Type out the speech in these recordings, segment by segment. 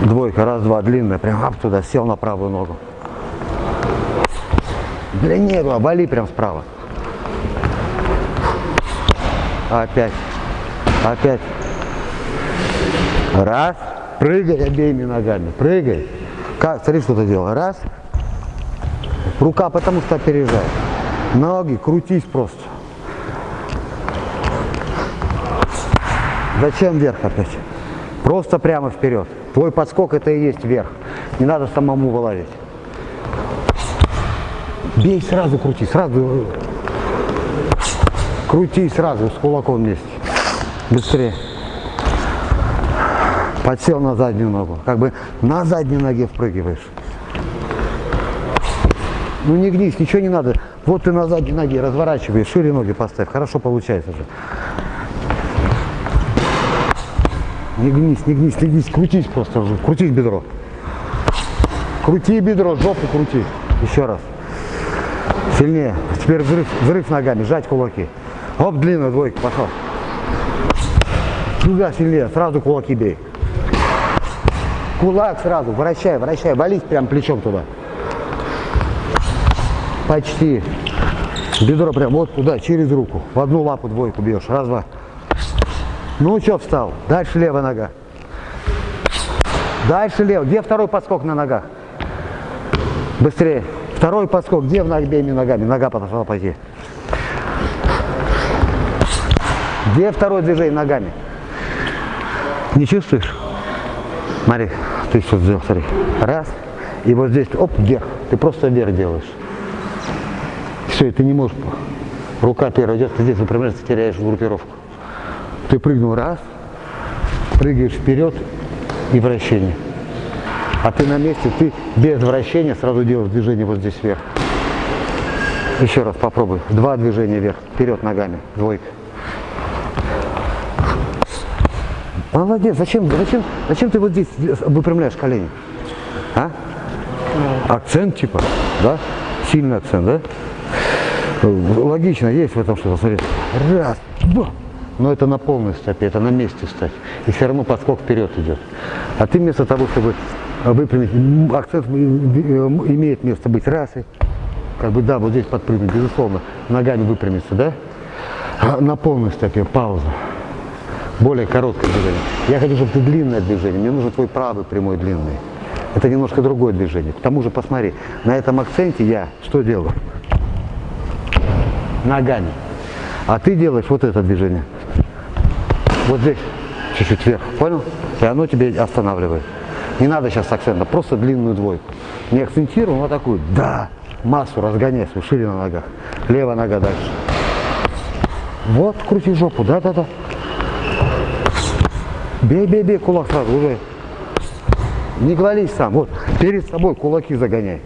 Двойка, раз, два, длинная, прям ап туда, сел на правую ногу. Длиннее, вали прям справа. Опять. Опять. Раз. Прыгай обеими ногами. Прыгай. Как, смотри, что ты делал. Раз. Рука потому что опережает. Ноги, крутись просто. Зачем вверх опять? Просто прямо вперед. Твой подскок это и есть вверх. Не надо самому вылазить. Бей сразу, крути, сразу. Крути сразу с кулаком вместе. Быстрее. Подсел на заднюю ногу. Как бы на задней ноге впрыгиваешь. Ну не гнись, ничего не надо. Вот ты на задней ноге разворачиваешь, шире ноги поставь. Хорошо получается же. Не гнись, не гнись, не гнись, крутись просто, крутись бедро. Крути бедро, жопу крути. Еще раз. Сильнее. Теперь взрыв, взрыв ногами, сжать кулаки. Оп, длинная двойка, пошел. Туда сильнее, сразу кулаки бей. Кулак сразу, вращай, вращай, вались прям плечом туда. Почти. Бедро прям вот туда, через руку. В одну лапу двойку бьешь. Раз, два. Ну что встал? Дальше левая нога. Дальше левая. Где второй подскок на ногах? Быстрее. Второй подскок. Где в обеими ногами? Нога подошла пойти. Где второе движение ногами? Не чувствуешь? Смотри, ты что сделал, смотри. Раз. И вот здесь, оп, вверх. Ты просто вверх делаешь. Все, и ты не можешь. Рука первая идет, ты здесь выпрямляешься, теряешь группировку. Ты прыгнул раз, прыгаешь вперед и вращение. А ты на месте, ты без вращения сразу делаешь движение вот здесь вверх. Еще раз попробуй. Два движения вверх, вперед ногами, двойка. Молодец, зачем, зачем, зачем ты вот здесь выпрямляешь колени? А? Акцент типа, да? Сильный акцент, да? Логично, есть в этом что-то, смотри. Раз, два. Но это на полной стопе, это на месте стать. И все равно подскок вперед идет. А ты вместо того, чтобы выпрямить, акцент имеет место быть раз и как бы да, вот здесь подпрыгнуть, безусловно, ногами выпрямиться, да? А на полной стопе пауза более короткое движение. Я хочу, чтобы ты длинное движение, мне нужен твой правый прямой длинный. Это немножко другое движение. К тому же, посмотри, на этом акценте я что делаю? Ногами. А ты делаешь вот это движение. Вот здесь, чуть-чуть вверх, понял? И оно тебе останавливает. Не надо сейчас акцента, просто длинную двойку. Не акцентируем, а такую, да, массу разгоняй шире на ногах. Левая нога дальше. Вот, крути жопу, да-да-да. Бей, бей, бей, кулак сразу уже. Не гвались сам. Вот, перед собой кулаки загоняй.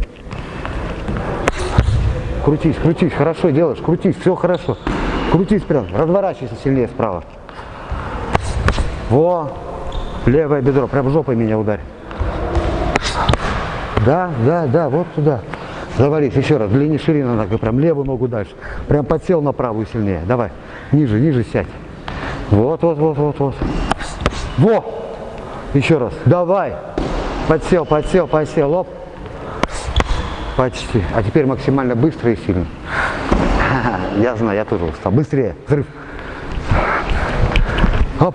Крутись, крутись, хорошо делаешь, крутись, все хорошо. Крутись прям, разворачивайся сильнее справа. Во, левое бедро, прям жопой меня ударь. Да, да, да, вот туда. Завались, еще раз, длине ширина нога, прям левую ногу дальше. Прям подсел на правую сильнее. Давай, ниже, ниже сядь. Вот, вот, вот, вот, вот. Во! Еще раз. Давай. Подсел, подсел, подсел. Оп. Почти. А теперь максимально быстро и сильно. Я знаю, я тоже устал. Быстрее. Взрыв. Оп.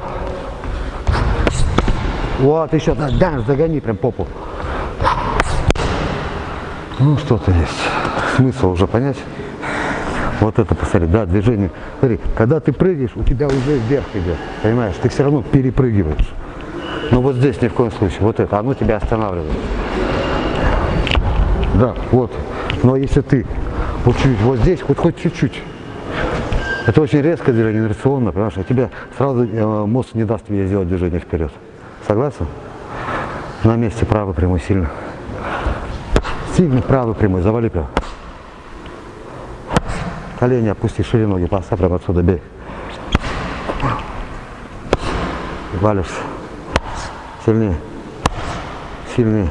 Вот еще. Да, да, загони прям попу. Ну, что-то есть. Смысл уже понять. Вот это посмотри, да, движение. Смотри, когда ты прыгаешь, у тебя уже вверх идет, понимаешь, ты все равно перепрыгиваешь. Но вот здесь ни в коем случае, вот это, оно тебя останавливает. Да, вот. Но если ты вот чуть вот здесь, вот хоть чуть-чуть, это очень резкое движение, инерционно, понимаешь, а тебе сразу э, мозг не даст тебе сделать движение вперед. Согласен? На месте правый прямой сильно. Сильно правый прямой, завали прям. Колени опусти, шире ноги, поставь прямо отсюда, бей. Валишься. Сильнее. Сильнее.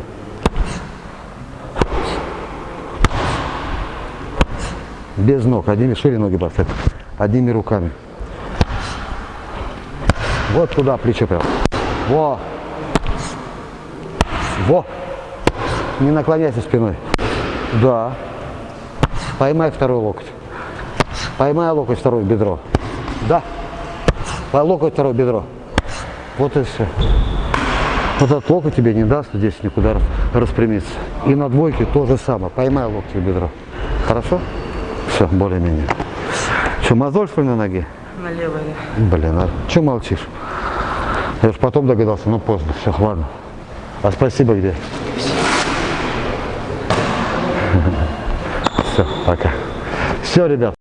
Без ног, одними шире ноги поставь. Одними руками. Вот туда плечо прям. Во. Во! Не наклоняйся спиной. Да. Поймай второй локоть. Поймай локоть второе бедро. Да. По- Локоть второе бедро. Вот и все. Вот этот локоть тебе не даст здесь никуда рас- распрямиться. И на двойке то же самое. Поймай локоть в бедро. Хорошо? Все, более-менее. Что, мозоль что ли на ноге? На левой. Блин, а что молчишь? Я же потом догадался, ну поздно, все, ладно. А спасибо где? Все, пока. Все, ребят.